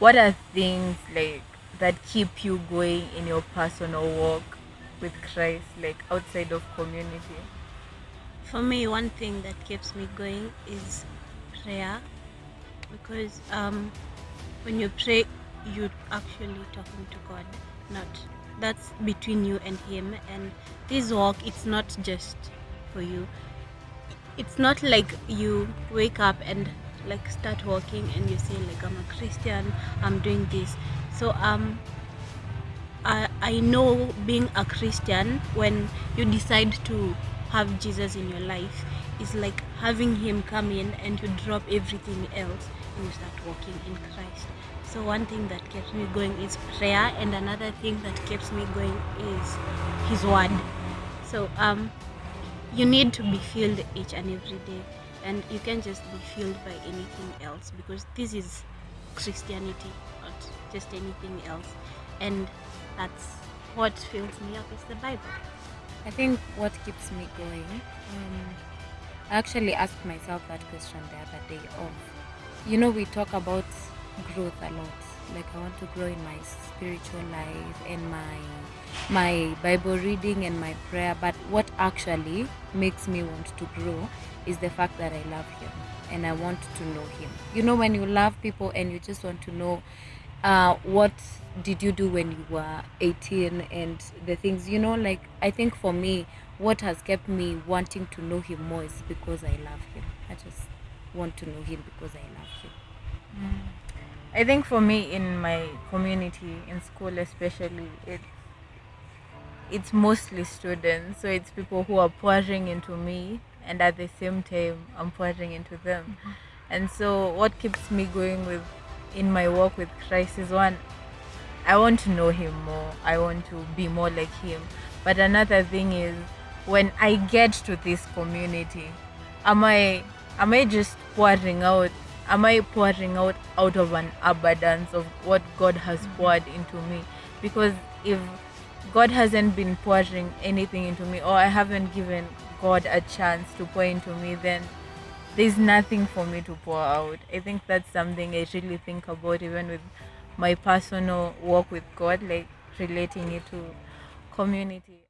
what are things like that keep you going in your personal walk with Christ, like outside of community? For me, one thing that keeps me going is prayer because um, when you pray, you're actually talking to God, not that's between you and Him. And this walk, it's not just for you. It's not like you wake up and like start walking and you say like I'm a Christian, I'm doing this. So um, I I know being a Christian when you decide to have Jesus in your life is like having him come in and you drop everything else and you start walking in Christ. So one thing that keeps me going is prayer and another thing that keeps me going is his word. So um you need to be filled each and every day and you can just be filled by anything else because this is Christianity, not just anything else. And that's what fills me up is the Bible. I think what keeps me going, um, I actually asked myself that question the other day of, you know, we talk about growth a lot. Like I want to grow in my spiritual life and my my Bible reading and my prayer, but what actually makes me want to grow is the fact that I love him and I want to know him. You know, when you love people and you just want to know uh, what did you do when you were 18 and the things you know like i think for me what has kept me wanting to know him more is because i love him i just want to know him because i love him I think for me in my community, in school especially, it it's mostly students. So it's people who are pouring into me and at the same time I'm pouring into them. Mm-hmm. And so what keeps me going with in my walk with Christ is one I want to know him more. I want to be more like him. But another thing is when I get to this community, am I am I just pouring out am I pouring out out of an abundance of what God has mm-hmm. poured into me? Because if God hasn't been pouring anything into me or I haven't given God a chance to pour into me then there's nothing for me to pour out. I think that's something I really think about even with my personal walk with God, like relating it to community.